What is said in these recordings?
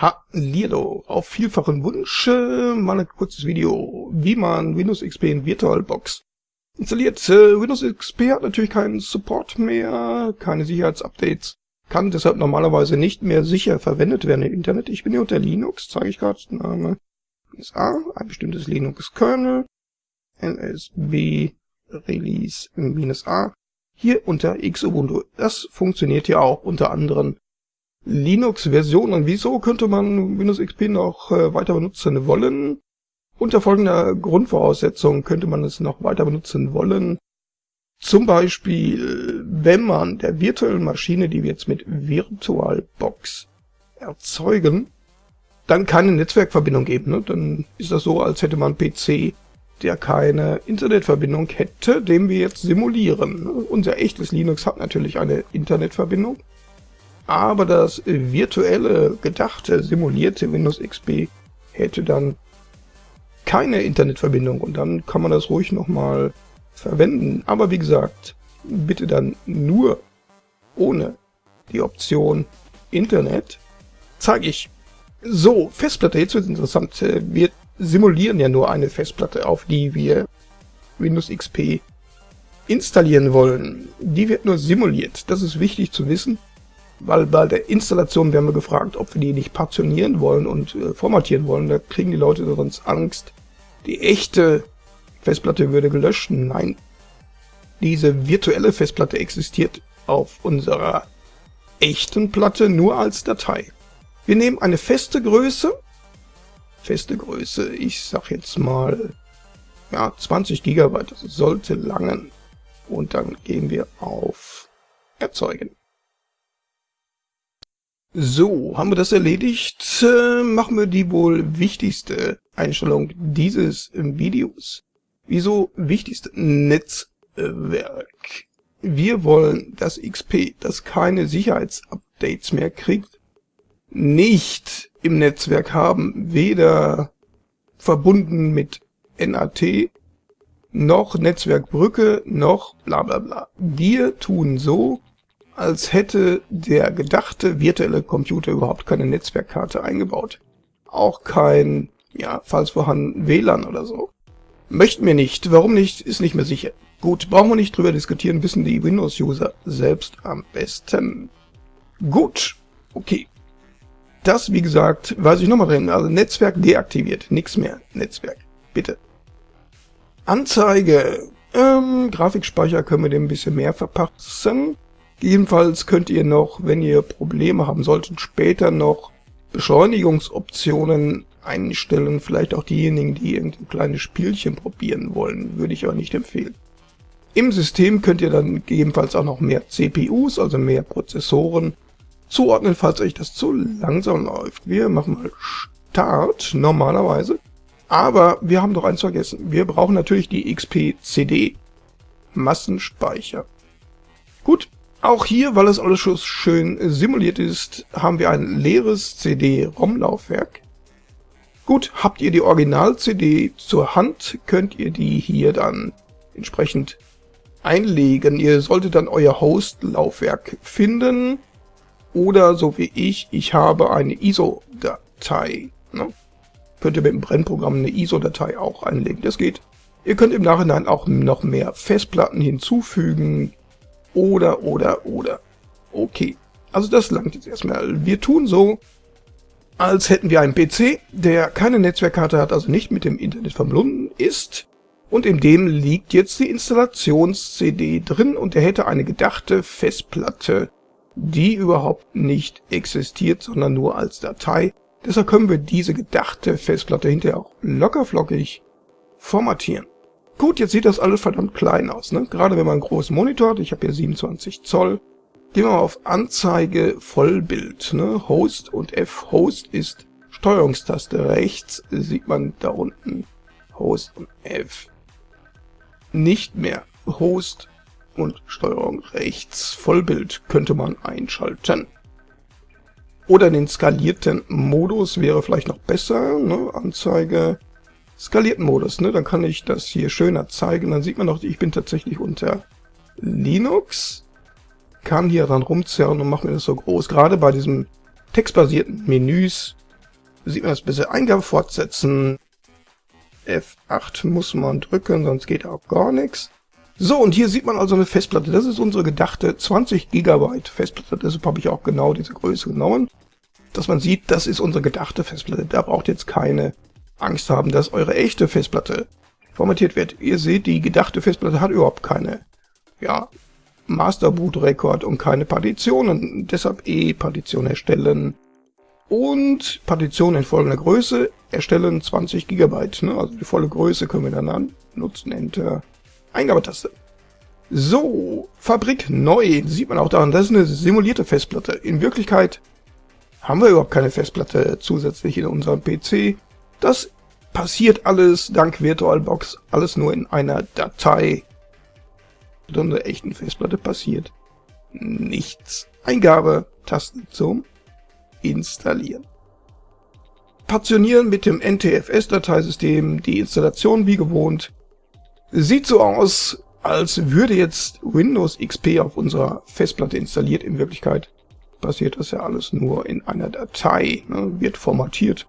Hallihallo, auf vielfachen Wunsch mal ein kurzes Video, wie man Windows XP in VirtualBox installiert. Äh, Windows XP hat natürlich keinen Support mehr, keine Sicherheitsupdates, kann deshalb normalerweise nicht mehr sicher verwendet werden im Internet. Ich bin hier unter Linux, zeige ich gerade, Name A, ein bestimmtes Linux-Kernel, NSB Release A, hier unter Xubuntu. Das funktioniert ja auch unter anderen Linux-Versionen. Wieso könnte man Windows XP noch äh, weiter benutzen wollen? Unter folgender Grundvoraussetzung könnte man es noch weiter benutzen wollen. Zum Beispiel, wenn man der virtuellen Maschine, die wir jetzt mit VirtualBox erzeugen, dann keine Netzwerkverbindung geben. Ne? Dann ist das so, als hätte man PC, der keine Internetverbindung hätte, den wir jetzt simulieren. Unser echtes Linux hat natürlich eine Internetverbindung, aber das virtuelle, gedachte, simulierte Windows XP hätte dann keine Internetverbindung und dann kann man das ruhig nochmal verwenden. Aber wie gesagt, bitte dann nur ohne die Option Internet. Zeige ich. So, Festplatte, jetzt wird es interessant. Wir simulieren ja nur eine Festplatte, auf die wir Windows XP installieren wollen. Die wird nur simuliert. Das ist wichtig zu wissen weil bei der Installation werden wir gefragt, ob wir die nicht partionieren wollen und äh, formatieren wollen. Da kriegen die Leute sonst Angst. Die echte Festplatte würde gelöscht. Nein, diese virtuelle Festplatte existiert auf unserer echten Platte nur als Datei. Wir nehmen eine feste Größe, feste Größe, ich sag jetzt mal, ja, 20 GB, das sollte langen. Und dann gehen wir auf Erzeugen. So, haben wir das erledigt, äh, machen wir die wohl wichtigste Einstellung dieses Videos. Wieso wichtigste Netzwerk? Wir wollen das XP, das keine Sicherheitsupdates mehr kriegt, nicht im Netzwerk haben, weder verbunden mit NAT, noch Netzwerkbrücke, noch bla bla bla. Wir tun so, als hätte der gedachte virtuelle Computer überhaupt keine Netzwerkkarte eingebaut. Auch kein, ja, falls vorhanden, WLAN oder so. Möchten wir nicht. Warum nicht, ist nicht mehr sicher. Gut, brauchen wir nicht drüber diskutieren, wissen die Windows-User selbst am besten. Gut, okay. Das, wie gesagt, weiß ich nochmal drin. Also Netzwerk deaktiviert, nichts mehr. Netzwerk, bitte. Anzeige. Ähm, Grafikspeicher können wir dem ein bisschen mehr verpassen. Jedenfalls könnt ihr noch, wenn ihr Probleme haben solltet, später noch Beschleunigungsoptionen einstellen. Vielleicht auch diejenigen, die irgendein kleines Spielchen probieren wollen, würde ich aber nicht empfehlen. Im System könnt ihr dann gegebenenfalls auch noch mehr CPUs, also mehr Prozessoren, zuordnen, falls euch das zu langsam läuft. Wir machen mal Start normalerweise. Aber wir haben doch eins vergessen. Wir brauchen natürlich die XP-CD. Massenspeicher. Gut, auch hier, weil es alles schön simuliert ist, haben wir ein leeres CD-ROM-Laufwerk. Gut, habt ihr die Original-CD zur Hand, könnt ihr die hier dann entsprechend einlegen. Ihr solltet dann euer Host-Laufwerk finden oder so wie ich, ich habe eine ISO-Datei. Ne? Könnt ihr mit dem Brennprogramm eine ISO-Datei auch einlegen, das geht. Ihr könnt im Nachhinein auch noch mehr Festplatten hinzufügen, oder, oder, oder. Okay, also das langt jetzt erstmal. Wir tun so, als hätten wir einen PC, der keine Netzwerkkarte hat, also nicht mit dem Internet verbunden ist. Und in dem liegt jetzt die Installations-CD drin und er hätte eine gedachte Festplatte, die überhaupt nicht existiert, sondern nur als Datei. Deshalb können wir diese gedachte Festplatte hinterher auch lockerflockig formatieren. Gut, jetzt sieht das alles verdammt klein aus, ne? Gerade wenn man einen großen Monitor hat, ich habe hier 27 Zoll. Gehen wir mal auf Anzeige Vollbild, ne? Host und F. Host ist Steuerungstaste rechts, sieht man da unten Host und F. Nicht mehr Host und Steuerung rechts. Vollbild könnte man einschalten. Oder den skalierten Modus wäre vielleicht noch besser, ne? Anzeige skalierten Modus, ne? Dann kann ich das hier schöner zeigen. Dann sieht man noch, ich bin tatsächlich unter Linux. Kann hier dann rumzerren und mache mir das so groß. Gerade bei diesen textbasierten Menüs sieht man das besser. Eingabe fortsetzen. F8 muss man drücken, sonst geht auch gar nichts. So, und hier sieht man also eine Festplatte. Das ist unsere gedachte 20 GB Festplatte. Deshalb habe ich auch genau diese Größe genommen. Dass man sieht, das ist unsere gedachte Festplatte. Da braucht jetzt keine Angst haben, dass eure echte Festplatte formatiert wird. Ihr seht, die gedachte Festplatte hat überhaupt keine ja, Masterboot-Rekord und keine Partitionen. Deshalb E-Partition erstellen. Und Partition in folgender Größe erstellen 20 GB. Ne? Also die volle Größe können wir dann nutzen. Enter. Eingabetaste. So, Fabrik neu, sieht man auch daran, das ist eine simulierte Festplatte. In Wirklichkeit haben wir überhaupt keine Festplatte zusätzlich in unserem PC. Das passiert alles dank VirtualBox, alles nur in einer Datei. Mit unserer echten Festplatte passiert nichts. Eingabe, Taste zum Installieren. Partionieren mit dem NTFS-Dateisystem, die Installation wie gewohnt Sieht so aus, als würde jetzt Windows XP auf unserer Festplatte installiert. In Wirklichkeit passiert das ja alles nur in einer Datei, ne, wird formatiert.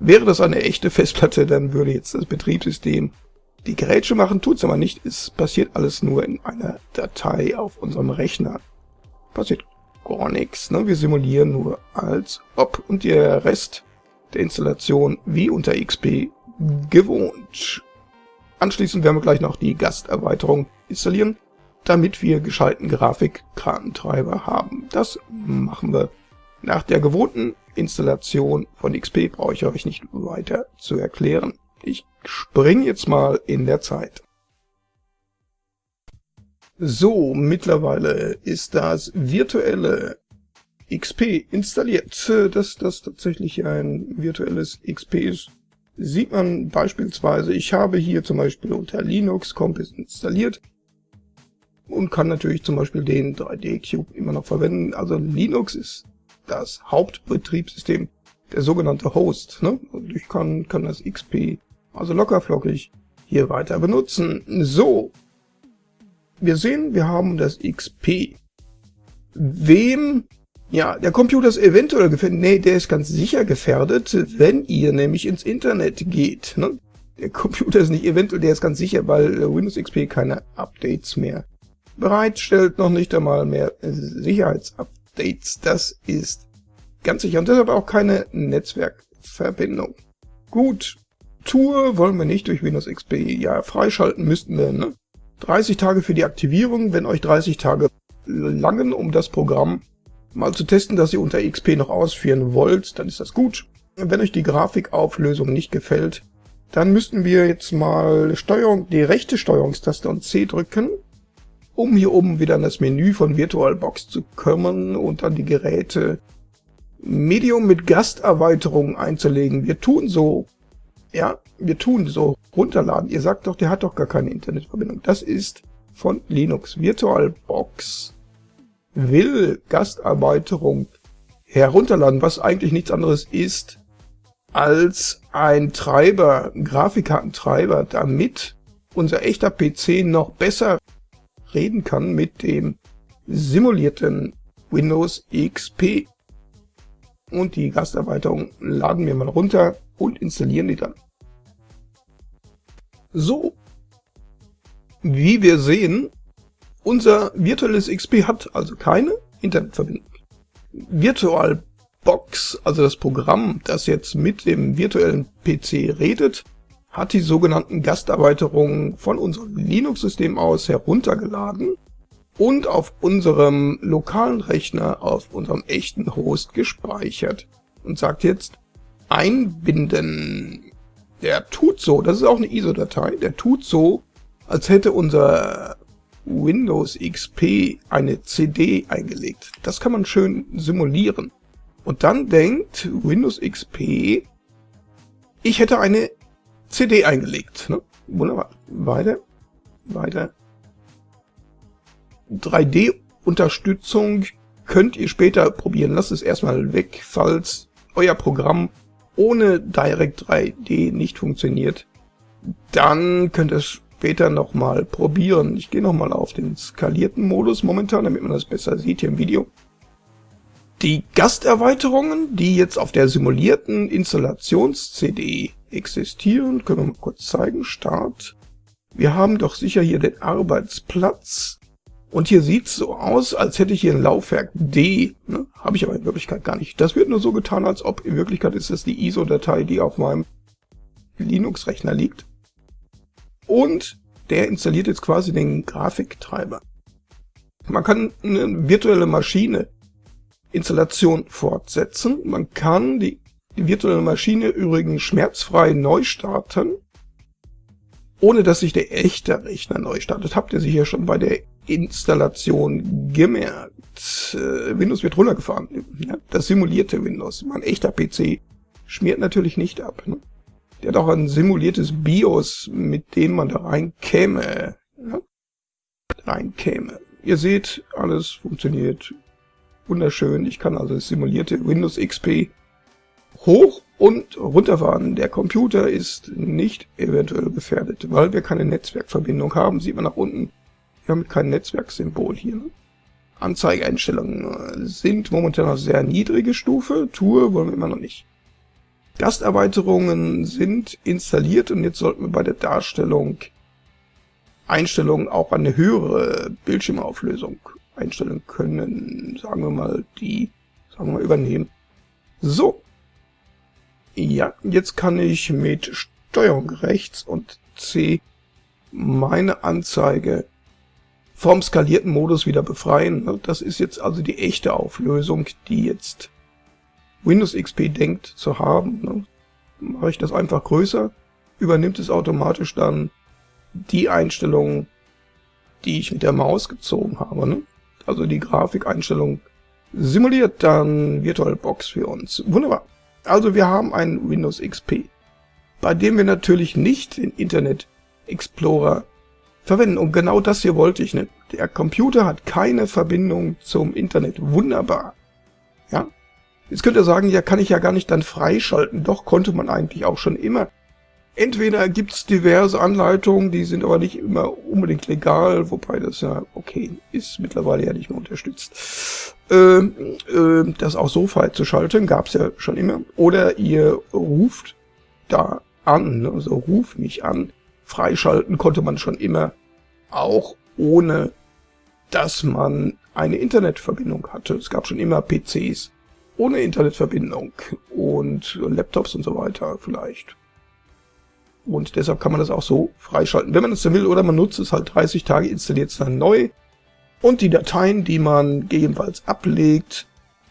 Wäre das eine echte Festplatte, dann würde jetzt das Betriebssystem die Gerätsche machen, tut's aber nicht. Es passiert alles nur in einer Datei auf unserem Rechner. Passiert gar nichts. Ne? Wir simulieren nur als ob und der Rest der Installation wie unter XP gewohnt. Anschließend werden wir gleich noch die Gasterweiterung installieren, damit wir gescheiten Grafikkartentreiber haben. Das machen wir nach der gewohnten Installation von XP, brauche ich euch nicht weiter zu erklären. Ich springe jetzt mal in der Zeit. So, mittlerweile ist das virtuelle XP installiert. Dass das tatsächlich ein virtuelles XP ist, sieht man beispielsweise, ich habe hier zum Beispiel unter Linux Compass installiert und kann natürlich zum Beispiel den 3D-Cube immer noch verwenden. Also Linux ist das Hauptbetriebssystem, der sogenannte Host. Ne? Und ich kann, kann das XP also lockerflockig hier weiter benutzen. So, wir sehen, wir haben das XP. Wem ja, der Computer ist eventuell gefährdet. Nee, der ist ganz sicher gefährdet, wenn ihr nämlich ins Internet geht. Ne? Der Computer ist nicht eventuell, der ist ganz sicher, weil Windows XP keine Updates mehr bereitstellt, noch nicht einmal mehr Sicherheitsupdates. Das ist ganz sicher und deshalb auch keine Netzwerkverbindung. Gut, Tour wollen wir nicht durch Windows XP. Ja, freischalten müssten wir, ne? 30 Tage für die Aktivierung, wenn euch 30 Tage langen, um das Programm mal zu testen, dass ihr unter XP noch ausführen wollt, dann ist das gut. Wenn euch die Grafikauflösung nicht gefällt, dann müssten wir jetzt mal Steuerung, die rechte Steuerungstaste und C drücken, um hier oben wieder in das Menü von VirtualBox zu kommen und dann die Geräte Medium mit Gasterweiterung einzulegen. Wir tun so, ja, wir tun so runterladen. Ihr sagt doch, der hat doch gar keine Internetverbindung. Das ist von Linux. VirtualBox will Gastarbeiterung herunterladen, was eigentlich nichts anderes ist als ein Treiber, ein Grafikkartentreiber, damit unser echter PC noch besser reden kann mit dem simulierten Windows XP. Und die Gasterweiterung laden wir mal runter und installieren die dann. So, wie wir sehen, unser virtuelles XP hat also keine Internetverbindung. VirtualBox, also das Programm, das jetzt mit dem virtuellen PC redet, hat die sogenannten Gasterweiterungen von unserem Linux-System aus heruntergeladen und auf unserem lokalen Rechner auf unserem echten Host gespeichert und sagt jetzt einbinden. Der tut so, das ist auch eine ISO-Datei, der tut so, als hätte unser Windows XP eine CD eingelegt. Das kann man schön simulieren. Und dann denkt Windows XP, ich hätte eine CD eingelegt. Ne? Wunderbar. Weiter. Weiter. 3D-Unterstützung könnt ihr später probieren. Lasst es erstmal weg, falls euer Programm ohne Direct 3D nicht funktioniert. Dann könnt ihr es später nochmal probieren. Ich gehe nochmal auf den skalierten Modus momentan, damit man das besser sieht hier im Video. Die Gasterweiterungen, die jetzt auf der simulierten Installations-CD existieren, können wir mal kurz zeigen. Start. Wir haben doch sicher hier den Arbeitsplatz. Und hier sieht's so aus, als hätte ich hier ein Laufwerk D. Ne? Habe ich aber in Wirklichkeit gar nicht. Das wird nur so getan, als ob in Wirklichkeit ist das die ISO-Datei, die auf meinem Linux-Rechner liegt. Und der installiert jetzt quasi den Grafiktreiber. Man kann eine virtuelle Maschine Installation fortsetzen. Man kann die, die virtuelle Maschine übrigens schmerzfrei neu starten, ohne dass sich der echte Rechner neu startet. Habt ihr sicher schon bei der Installation gemerkt. Äh, Windows wird runtergefahren. Das simulierte Windows. Mein echter PC schmiert natürlich nicht ab. Ne? Der hat auch ein simuliertes BIOS, mit dem man da reinkäme. Reinkäme. Ihr seht, alles funktioniert wunderschön. Ich kann also das simulierte Windows XP hoch und runterfahren. Der Computer ist nicht eventuell gefährdet, weil wir keine Netzwerkverbindung haben. Sieht man nach unten. Wir haben kein Netzwerksymbol hier. Anzeigeeinstellungen sind momentan auf sehr niedrige Stufe. Tour wollen wir immer noch nicht. Gasterweiterungen sind installiert und jetzt sollten wir bei der Darstellung Einstellungen auch eine höhere Bildschirmauflösung einstellen können. Sagen wir mal, die, sagen wir mal, übernehmen. So. Ja, jetzt kann ich mit Steuerung rechts und C meine Anzeige vom skalierten Modus wieder befreien. Das ist jetzt also die echte Auflösung, die jetzt Windows XP denkt zu haben. Mache ich das einfach größer, übernimmt es automatisch dann die Einstellungen, die ich mit der Maus gezogen habe. Ne? Also die Grafikeinstellung simuliert dann VirtualBox für uns. Wunderbar. Also wir haben ein Windows XP, bei dem wir natürlich nicht den Internet Explorer verwenden. Und genau das hier wollte ich. Ne? Der Computer hat keine Verbindung zum Internet. Wunderbar. Ja. Jetzt könnt ihr sagen, ja, kann ich ja gar nicht dann freischalten. Doch, konnte man eigentlich auch schon immer. Entweder gibt's diverse Anleitungen, die sind aber nicht immer unbedingt legal, wobei das ja okay ist, mittlerweile ja nicht mehr unterstützt. Äh, äh, das auch so freizuschalten, gab's ja schon immer. Oder ihr ruft da an, also ruf mich an. Freischalten konnte man schon immer, auch ohne dass man eine Internetverbindung hatte. Es gab schon immer PCs ohne Internetverbindung und Laptops und so weiter vielleicht. Und deshalb kann man das auch so freischalten, wenn man es denn will, oder man nutzt es halt 30 Tage, installiert es dann neu. Und die Dateien, die man gegebenenfalls ablegt,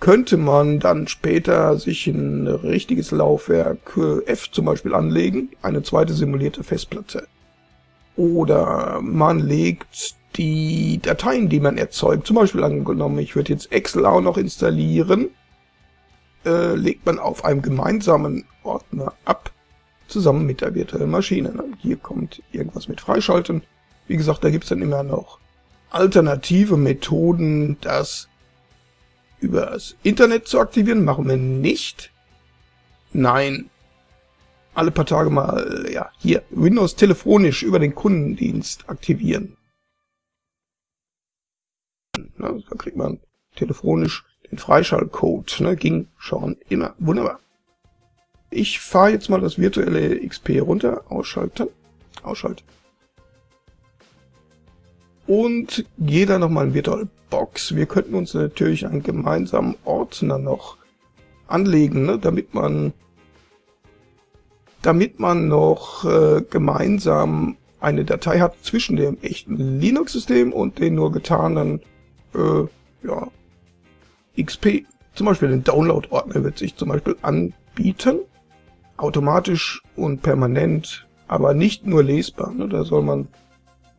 könnte man dann später sich ein richtiges Laufwerk äh, F zum Beispiel anlegen, eine zweite simulierte Festplatte. Oder man legt die Dateien, die man erzeugt, zum Beispiel angenommen, ich würde jetzt Excel auch noch installieren, äh, legt man auf einem gemeinsamen Ordner ab zusammen mit der virtuellen Maschine. Hier kommt irgendwas mit Freischalten. Wie gesagt, da gibt es dann immer noch alternative Methoden, das über das Internet zu aktivieren. Machen wir nicht. Nein. Alle paar Tage mal, ja, hier, Windows telefonisch über den Kundendienst aktivieren. Na, da kriegt man telefonisch den Freischaltcode. Ne, ging schon immer. Wunderbar. Ich fahre jetzt mal das virtuelle XP runter, ausschalten, ausschalten. Und gehe dann nochmal in VirtualBox. Wir könnten uns natürlich einen gemeinsamen Ordner noch anlegen, ne, damit man damit man noch äh, gemeinsam eine Datei hat zwischen dem echten Linux-System und den nur getanen äh, ja, XP. Zum Beispiel den Download-Ordner wird sich zum Beispiel anbieten automatisch und permanent, aber nicht nur lesbar. Ne? Da soll man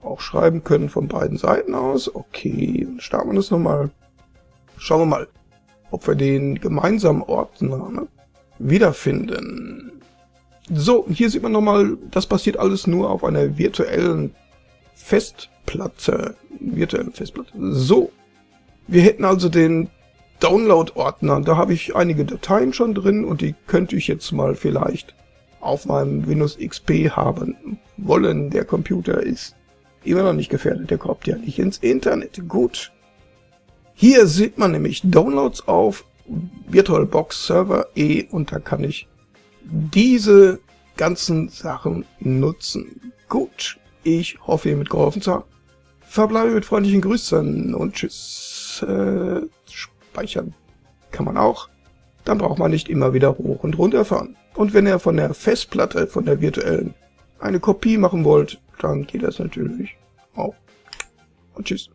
auch schreiben können von beiden Seiten aus. Okay, dann starten wir das nochmal. Schauen wir mal, ob wir den gemeinsamen Ordner ne, wiederfinden. So, hier sieht man nochmal, das passiert alles nur auf einer virtuellen Festplatte. Virtuellen Festplatte. So, wir hätten also den Download-Ordner. Da habe ich einige Dateien schon drin und die könnte ich jetzt mal vielleicht auf meinem Windows XP haben wollen. Der Computer ist immer noch nicht gefährdet, der kommt ja nicht ins Internet. Gut. Hier sieht man nämlich Downloads auf VirtualBox Server E und da kann ich diese ganzen Sachen nutzen. Gut, ich hoffe, ihr mitgeholfen zu haben. Verbleibe mit freundlichen Grüßen und tschüss. Äh, speichern kann man auch. Dann braucht man nicht immer wieder hoch und runter fahren. Und wenn ihr von der Festplatte, von der virtuellen, eine Kopie machen wollt, dann geht das natürlich auch. Und tschüss.